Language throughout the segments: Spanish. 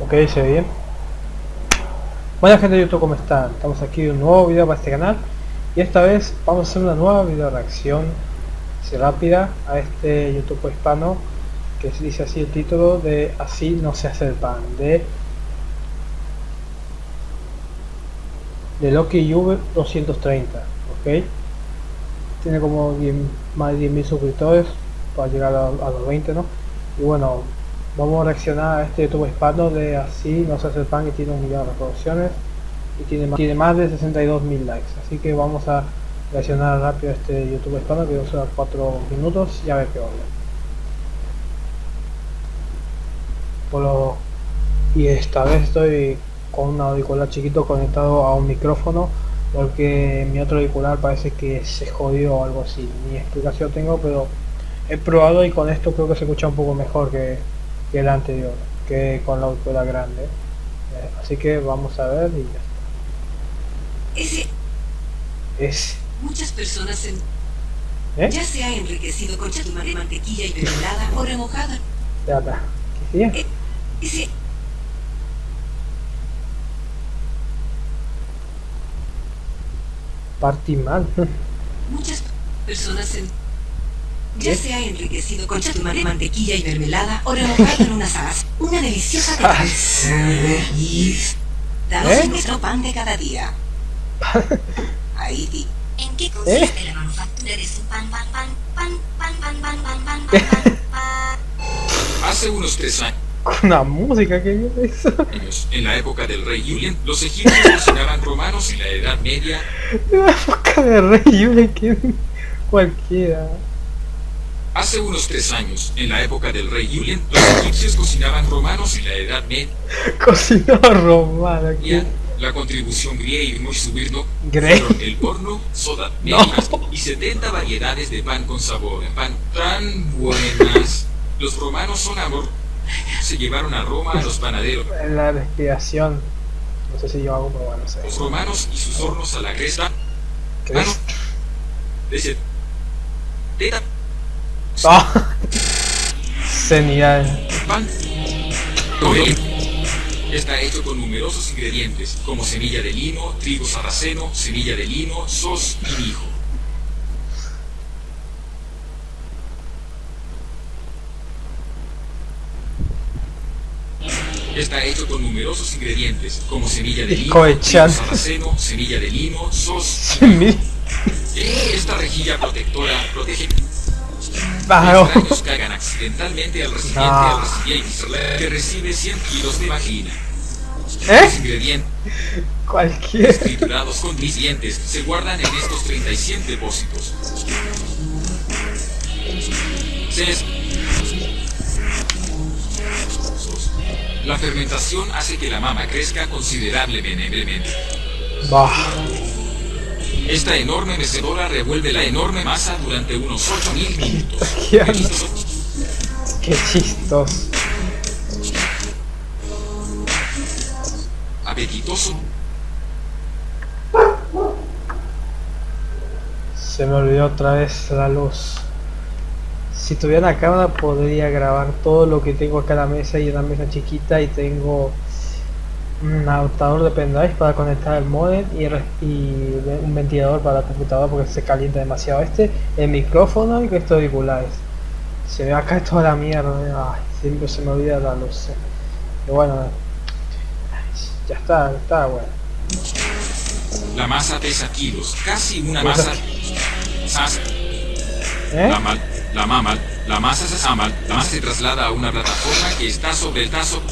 Ok, se ve bien. Buena gente de YouTube, ¿cómo están? Estamos aquí en un nuevo video para este canal y esta vez vamos a hacer una nueva video reacción así rápida a este YouTube hispano que se dice así el título de Así no se hace el pan de de Loki Juve 230 ok tiene como 10, más de 10.000 suscriptores para llegar a, a los 20 no y bueno vamos a reaccionar a este YouTube hispano de así no se hace el pan y tiene un millón de reproducciones y tiene más, tiene más de 62 mil likes. Así que vamos a reaccionar rápido a este YouTube hispano que dura 4 minutos y a ver qué onda. Por lo, y esta vez estoy con un auricular chiquito conectado a un micrófono porque mi otro auricular parece que se jodió o algo así. Ni explicación tengo pero he probado y con esto creo que se escucha un poco mejor que que el anterior, que con la autora grande. Eh, así que vamos a ver y ya Ese, Es... muchas personas en, ¿Eh? ya se ha enriquecido con chatumar de mantequilla y mermelada o remojada. Ya está. ¿Qué? Eh, Ese, Partí mal. muchas personas en, ya se ha enriquecido con chatumar de mantequilla y mermelada o remojado en unas alas. Una deliciosa danos ¿Eh? nuestro pan de cada día. Di. ¿En qué ¿Eh? consiste la manufactura de su pan, pan, pan, pan, pan, pan, pan, pan, pan, pan, pan, pan? Hace unos tres Con una música que yo eso. años, en la época del rey Julian, los egipcios cocinaban romanos en la Edad Media. La época de Rey Yule, que cualquiera. Hace unos tres años, en la época del rey Julian, los egipcios cocinaban romanos en la Edad Media. Cocinado romano aquí. La contribución griega y muy subirno fueron el horno, soda, No. medias y 70 variedades de pan con sabor. Pan tan buenas. Los romanos son amor. Se llevaron a Roma a los panaderos. En la respiración. No sé si yo hago, pero bueno, no sé. Los romanos y sus hornos a la cresta. ¿Qué Mano es? de Ah. Genial. pan. Coel. Está hecho con numerosos ingredientes, como semilla de lino, trigo sarraceno, semilla de lino, sos y mijo. Está hecho con numerosos ingredientes, como semilla de Y lino, trigo sarraceno, semilla de lino, sos Mi- Esta rejilla protectora protege Extraños caigan accidentalmente al recipiente, No. al recipiente que recibe 100 kilos de vagina. ¿Eh? Los ingredientes Cualquiera. triturados con mis dientes se guardan en estos 36 depósitos. Ses- La fermentación hace que la mama crezca considerablemente. Bah. Esta enorme mecedora revuelve la enorme masa durante unos 8000 minutos. ¿Qué chistos. Apetitoso, Se me olvidó otra vez la luz. Si tuviera una cámara podría grabar todo lo que tengo acá en la mesa y una mesa chiquita y tengo un adaptador de pendrive para conectar el modem y, un ventilador para la computadora porque se calienta demasiado este, el micrófono y estos auriculares. Se ve acá toda la mierda, eh. Ay, siempre se me olvida la luz. eh. Pero bueno, ya está, está bueno. la masa pesa kilos, casi una Pesa- masa. ¿Eh? La, mal, la mama, la masa se amal, la masa se traslada a una plataforma que está sobre el tazo.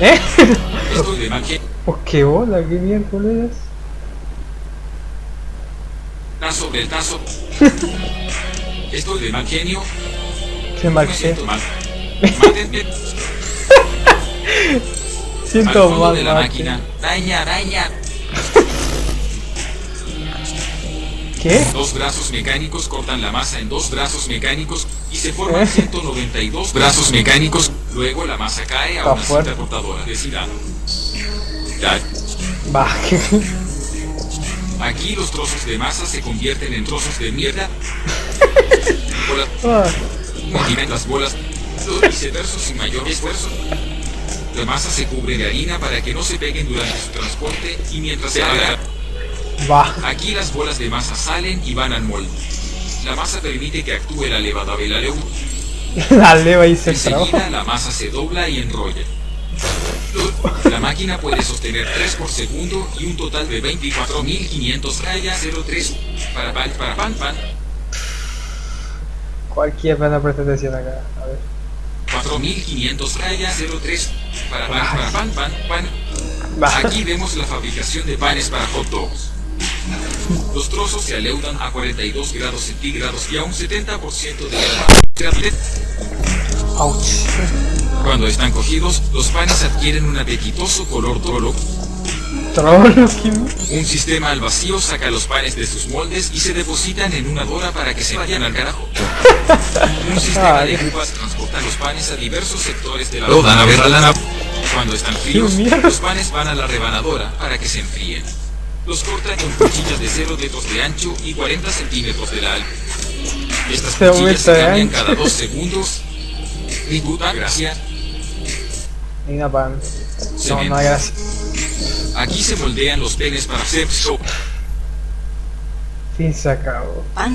¿Eh? Genio, Oh, qué bola, qué miércoles. está sobre el tazo. Esto de mal genio, Qué mal siento mal. Al Siento mal, de la máquina. Daña, daña. ¿Qué? Dos brazos mecánicos cortan la masa en dos brazos mecánicos se forman ¿Eh? 192 brazos mecánicos. Luego la masa cae a una cinta cortadora de Va. Aquí los trozos de masa se convierten en trozos de mierda. Ah, tiran las bolas. Lo viceverso sin mayor esfuerzo. La masa se cubre de harina para que no se peguen durante su transporte y mientras se haga... Aquí las bolas de masa salen y van al molde. La masa permite que actúe la levadura de la leva hice el trabajo. Enseguida la masa se dobla y enrolla. La máquina puede sostener 3 por segundo y un total de 24.500 rayas 03 para pan para pan pan Cualquier pena presta atención acá. A ver. 4.500 rayas 03 para pan para pan pan pan. Aquí vemos la fabricación de panes para hot dogs. Los trozos se aleudan a 42 grados centígrados y a un 70% de la Ouch. Cuando están cogidos, los panes adquieren un apetitoso color trolo. Un sistema al vacío saca los panes de sus moldes y se depositan en una dora para que se vayan al carajo. Un sistema de grúas transporta los panes a diversos sectores de la lana. Cuando están fríos, los panes van a la rebanadora para que se enfríen. Los cortan con cuchillas de 0 dedos de ancho y 40 centímetros de largo. Estas Se cuchillas se cambian ancho. cada dos segundos. Y puta gracia. Ni una pan. No, no hay gracia. Aquí se moldean los penes para hacer soap. Fin se acabó. Pan,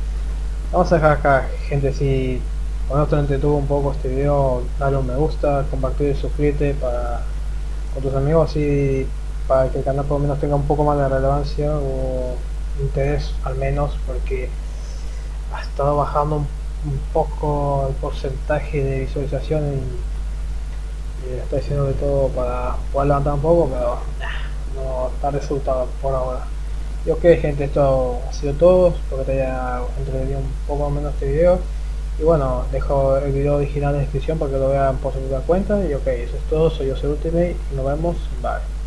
Vamos a dejar acá, gente, si esto te entretuvo un poco este video, dale un me gusta, compartir y suscríbete para con tus amigos y para que el canal por lo menos tenga un poco más de relevancia o interés al menos porque ha estado bajando un, poco el porcentaje de visualizaciones y, y estoy haciendo de todo para poder levantar un poco pero no está resultado por ahora y ok gente esto ha sido todo. Espero que te haya entretenido un poco menos este video. Y bueno dejo el video original en descripción para que lo vean por su propia cuenta. Y ok eso es todo. Soy yo soy Ultimate y nos vemos. Bye